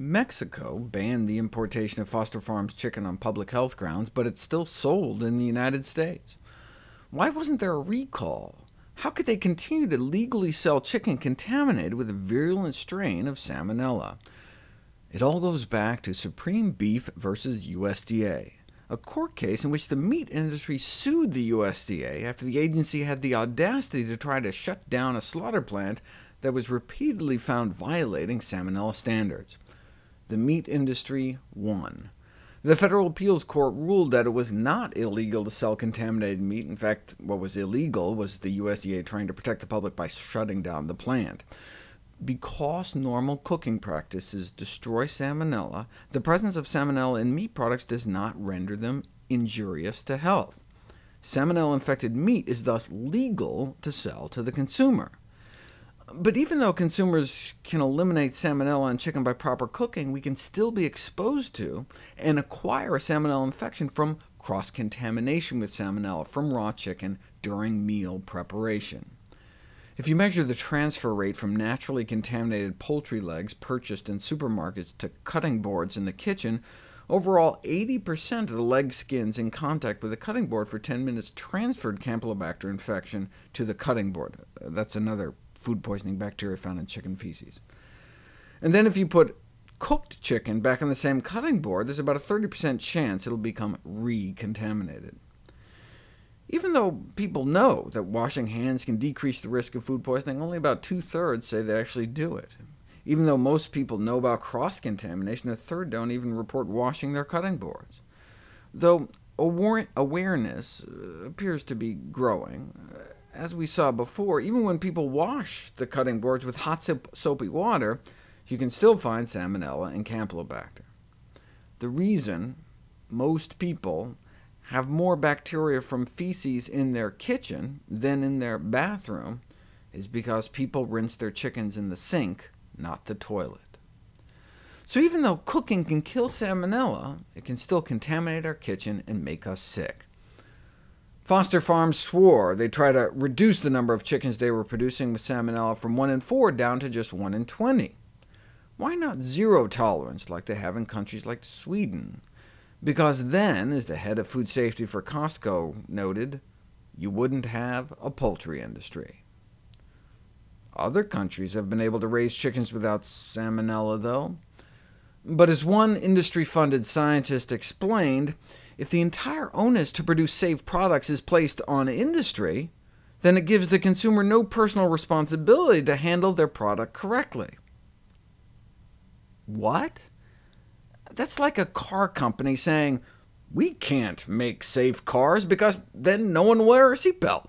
Mexico banned the importation of Foster Farms chicken on public health grounds, but it's still sold in the United States. Why wasn't there a recall? How could they continue to legally sell chicken contaminated with a virulent strain of Salmonella? It all goes back to Supreme Beef versus USDA, a court case in which the meat industry sued the USDA after the agency had the audacity to try to shut down a slaughter plant that was repeatedly found violating Salmonella standards. The meat industry won. The Federal Appeals Court ruled that it was not illegal to sell contaminated meat. In fact, what was illegal was the USDA trying to protect the public by shutting down the plant. Because normal cooking practices destroy salmonella, the presence of salmonella in meat products does not render them injurious to health. Salmonella-infected meat is thus legal to sell to the consumer. But even though consumers can eliminate salmonella in chicken by proper cooking, we can still be exposed to and acquire a salmonella infection from cross-contamination with salmonella from raw chicken during meal preparation. If you measure the transfer rate from naturally contaminated poultry legs purchased in supermarkets to cutting boards in the kitchen, overall 80% of the leg skins in contact with the cutting board for 10 minutes transferred Campylobacter infection to the cutting board. That's another food poisoning bacteria found in chicken feces. And then if you put cooked chicken back on the same cutting board, there's about a 30% chance it'll become recontaminated. Even though people know that washing hands can decrease the risk of food poisoning, only about two-thirds say they actually do it. Even though most people know about cross-contamination, a third don't even report washing their cutting boards. Though awareness uh, appears to be growing, as we saw before, even when people wash the cutting boards with hot soapy water, you can still find Salmonella and Campylobacter. The reason most people have more bacteria from feces in their kitchen than in their bathroom is because people rinse their chickens in the sink, not the toilet. So even though cooking can kill Salmonella, it can still contaminate our kitchen and make us sick. Foster Farms swore they'd try to reduce the number of chickens they were producing with Salmonella from 1 in 4 down to just 1 in 20. Why not zero tolerance like they have in countries like Sweden? Because then, as the head of food safety for Costco noted, you wouldn't have a poultry industry. Other countries have been able to raise chickens without salmonella, though. But as one industry-funded scientist explained, if the entire onus to produce safe products is placed on industry, then it gives the consumer no personal responsibility to handle their product correctly. What? That's like a car company saying, we can't make safe cars because then no one will wear a seatbelt.